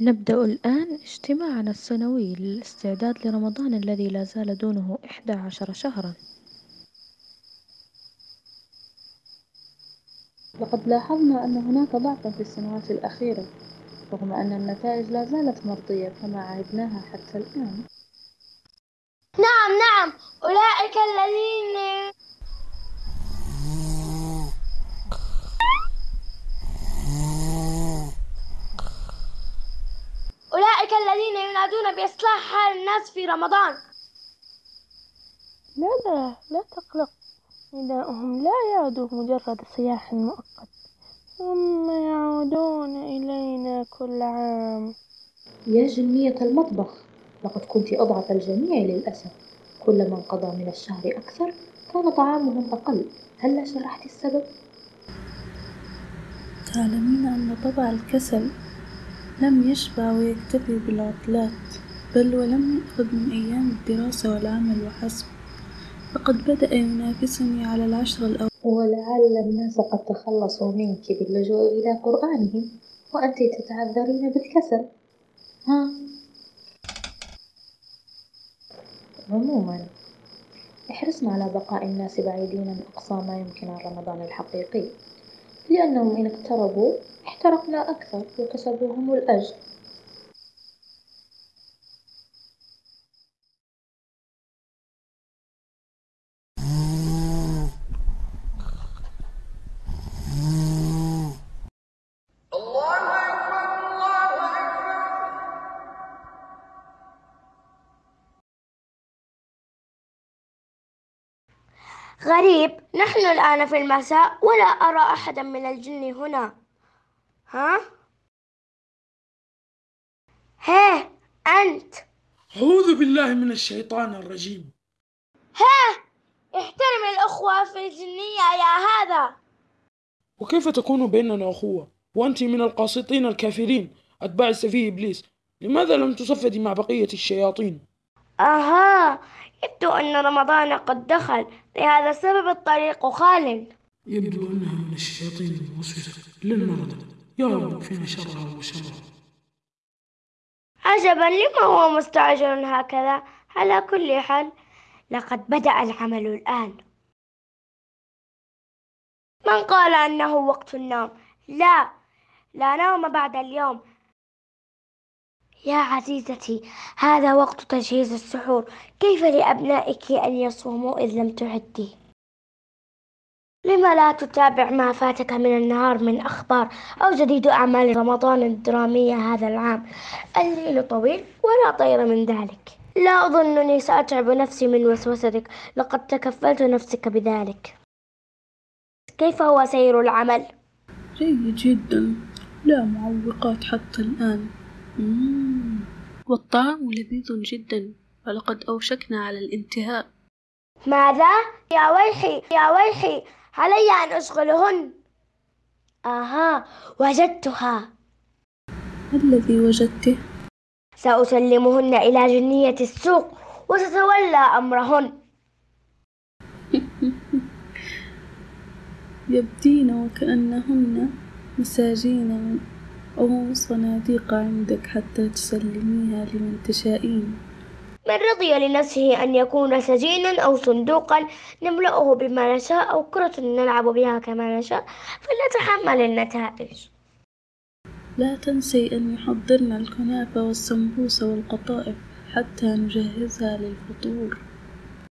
نبدأ الآن اجتماعنا السنوي للاستعداد لرمضان الذي لا زال دونه إحدى عشر شهرا لقد لاحظنا أن هناك ضعفًا في السنوات الأخيرة، رغم أن النتائج لا زالت مرضية كما عهدناها حتى الآن. نعم نعم أولئك الذين أولئك الذين ينادون بإصلاح حال الناس في رمضان. لا لا لا تقلق. نداؤهم لا يعد مجرد صياح مؤقت. ثم يعودون إلينا كل عام. يا جنية المطبخ، لقد كنت أضعف الجميع للأسف، كلما انقضى من الشهر أكثر كان طعامهم أقل، هلا شرحت السبب؟ تعلمين أن طبع الكسل لم يشبع ويكتفي بالعطلات بل ولم يأخذ من أيام الدراسة والعمل وحسب. فقد بدأ ينافسني على العشر الأول. ولعل الناس قد تخلصوا منك باللجوء إلى قرآنهم وأنت تتعذرين بالكسل. ها؟ عموما احرصنا على بقاء الناس بعيدين من أقصى ما يمكن عن رمضان الحقيقي لأنهم إن اقتربوا احترقنا أكثر وكسبوا هم الأجر غريب نحن الآن في المساء ولا أرى أحدا من الجن هنا. ها؟ هيه أنت. أعوذ بالله من الشيطان الرجيم. احترم الأخوة في الجنية يا هذا. وكيف تكون بيننا أخوة؟ وأنت من القاسطين الكافرين. أتباع السفيه إبليس. لماذا لم تصفدي مع بقية الشياطين؟ أها يبدو أن رمضان قد دخل. لهذا السبب الطريق خال. يبدو أنها من الشياطين الموسوسة للمرضى يا رب شرها وشرها عجبا لما هو مستعجل هكذا. على كل حال لقد بدأ العمل الآن. من قال أنه وقت النوم؟ لا لا نوم بعد اليوم. يا عزيزتي هذا وقت تجهيز السحور. كيف لأبنائك أن يصوموا إذ لم تعدي؟ لما لا تتابع ما فاتك من النهار من أخبار أو جديد أعمال رمضان الدرامية هذا العام؟ الليل طويل ولا طير من ذلك. لا أظنني سأتعب نفسي من وسوستك. لقد تكفلت نفسك بذلك. كيف هو سير العمل؟ جيد جدا. لا معوقات حتى الآن. مم. والطعام لذيذ جدا. ولقد أوشكنا على الانتهاء. ماذا؟ يا ويحي يا ويحي. علي أن أشغلهن. آها وجدتها. ما الذي وجدته؟ سأسلمهن إلى جنية السوق وتتولى أمرهن. يبدين وكأنهن مساجين أو صناديق عندك حتى تسلميها لمن تشائين من رضي لنفسه أن يكون سجينا أو صندوقا نملأه بما نشاء أو كرة نلعب بها كما نشاء فلنتحمل النتائج. لا تنسي أن يحضرن الكنافة والسمبوسة والقطائف حتى نجهزها للفطور.